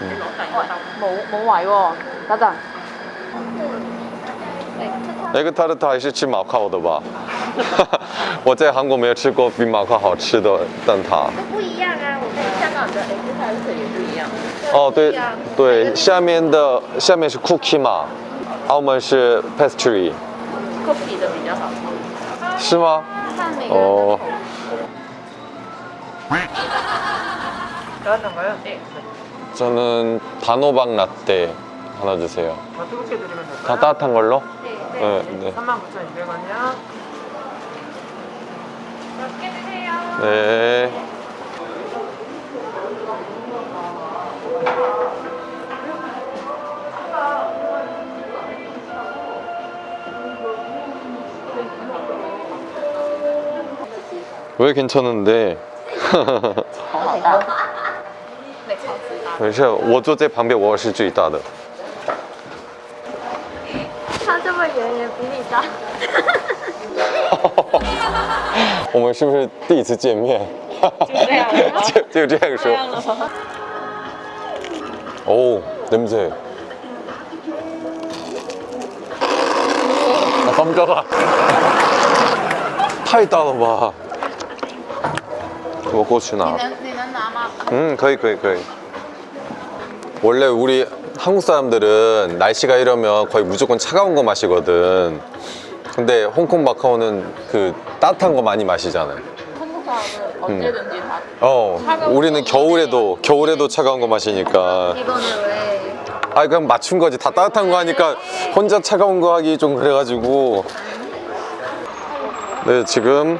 嗯。哦。冇冇位喎，等等。那个蛋挞还是吃马靠的吧，我在韩国没有吃过比马靠好吃的蛋挞。都不一样啊，我们香港的颜色也不一样。哦对对，下面的下面是 cookie 嘛，澳门是 pastry。cookie 的比较少。 심하? 어. 나왔던가요? 네. 저는 단호박 라떼 하나 주세요. 다 뜨겁게 드리면 될까요? 다 따뜻한 걸로? 네. 네. 네. 39,200원이요. 몇 개 드세요. 네. 왜 괜찮은데? 好好大。对，超级大。没事，我坐在旁边，我是最大的。它这么圆也比你大。我们是不是第一次见面？这样了吗就就这样说。오 냄새. 아 깜짝아. 太大了吧？ 我过去拿。能你能拿吗？ 음, 거의, 거의, 거의. 원래 우리 한국 사람들은 날씨가 이러면 거의 무조건 차가운 거 마시거든. 근데 홍콩 마카오는 그 따뜻한 거 많이 마시잖아요. 한국 사람은 언제든지 다. 어, 우리는 겨울에도 겨울에도 차가운 거 마시니까. 이거는 왜? 아, 그럼 맞춘 거지. 다 따뜻한 거 하니까 혼자 차가운 거 하기 좀 그래가지고. 네, 지금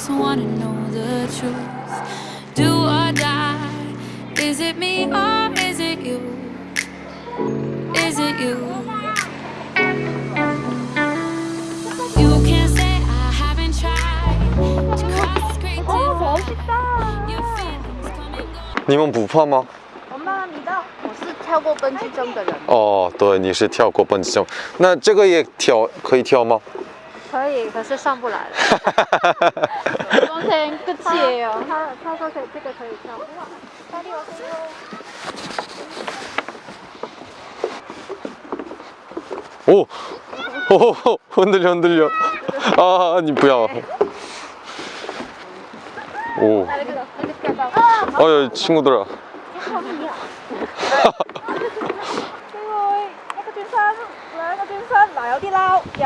just wanna know the truth. Do or die. Is it me or is it you? Is it you? You can say I haven't tried to cross the street to your feelings come and go. 你们不怕吗？我慢慢迷到，我是跳过蹦极中的人，哦，对，你是跳过蹦极中，那这个也跳可以跳吗？可以，可是上不来了。 평생 끝이에요. 他他说可以，这个可以跳。哇，大力我可以哦。 오, 오, 흔들려 흔들려. 아, 你不要. 오, 来了个，那个跳到。啊， 어, 야, 친구들아. 呢位一個轉身，兩個轉身，嗱有啲撈，有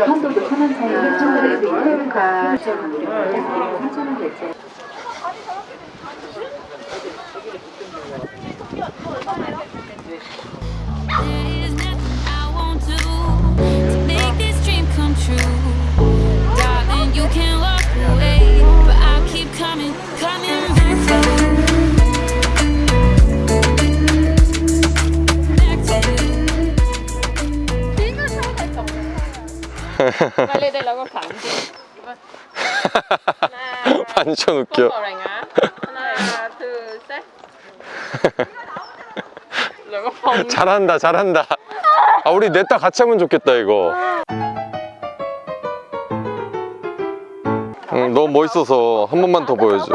한국도 천안 사이 왼쪽으로 이용과 정원으로 3천원 결제. There 빨리 되려고 반지 하나 반전 웃겨 하나 둘셋 잘한다 잘한다. 아 우리 넷다 같이 하면 좋겠다 이거. 응, 너무 멋있어서 한 번만 더 보여줘.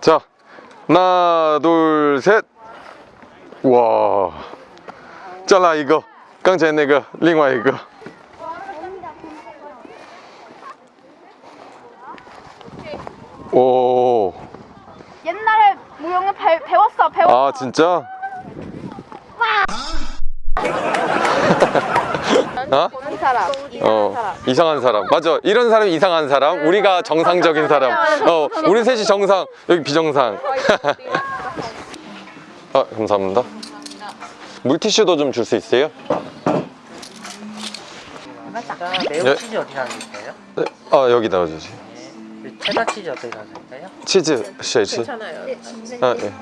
자 하나 둘셋. 와. 잘라 이거. 刚才那个另外一个 오. 옛날에 무용을 배, 배웠어 배웠어 아, 진짜? 어? 이 사람 어, 이상한 사람. 맞아. 이런 사람이 이상한 사람. 우리가 정상적인 사람. 어, 우리 셋이 정상, 여기 비정상. 아, 감사합니다. 물티슈도 좀 줄 수 있어요? 매운 네. 치즈 어디 있어요? 네. 아, 여기 넣어주세요. 네. 체다 치즈 어떻게 사실까요? 치즈, 쉐이츠. 괜찮아요. 아, 예.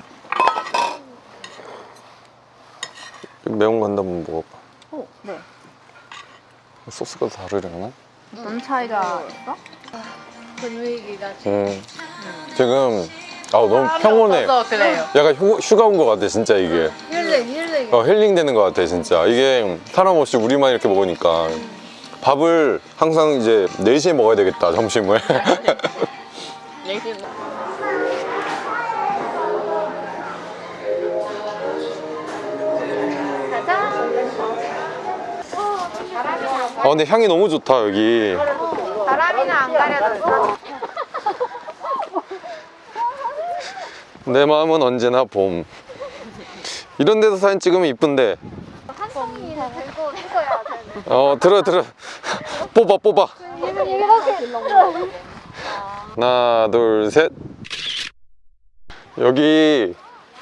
매운 거 한번 먹어봐. 어, 네 소스가 다르려나? 어떤 차이가 있어? 음. 지금 아 너무 평온해. 어, 그래요. 약간 휴, 휴가 온 것 같아 진짜 이게. 힐링, 힐링. 어, 힐링 되는 것 같아 진짜. 이게 사람 없이 우리만 이렇게 먹으니까 밥을 항상 이제 4시에 먹어야 되겠다 점심을. 얘기 아 근데 향이 너무 좋다 여기. 바람이는 안 가려졌어? 내 마음은 언제나 봄. 이런 데서 사진 찍으면 이쁜데. 한 송이 들고 찍 어 들어 들어. 뽑아 뽑아. 하나 둘 셋. 여기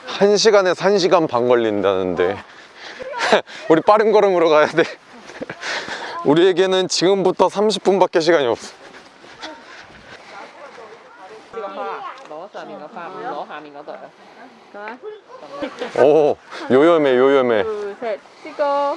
1시간에 1시간 반 걸린다는데. 우리 빠른 걸음으로 가야 돼. 우리에게는 지금부터 30분밖에 시간이 없어? 어? 오 요염해 요염해. 둘셋 찍어.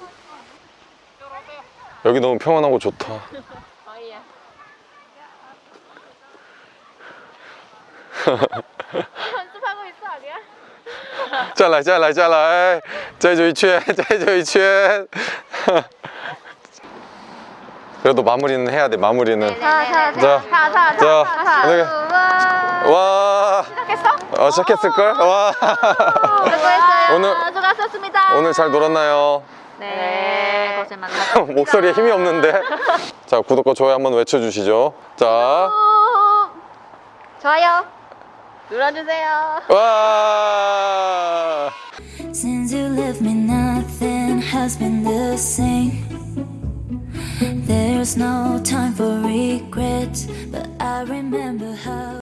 여기 너무 평안하고 좋다 可以啊。是拍过一次啊你再来再来再来再走一圈再走一圈 그래도 마무리는 해야 돼 마무리는 자, 자, 타타타타타 여기. 우와 와 시작했어? 어, 시작했을걸? 와 수고했어요 오늘- 수고하셨습니다 오늘 잘 놀았나요? 네 고생 많으셨습니다 목소리에 힘이 없는데 자 구독과 좋아요 한번 외쳐주시죠 자 좋아요 눌러주세요 와. Since you left me, nothing has been the same. There's no time for regrets, but I remember how.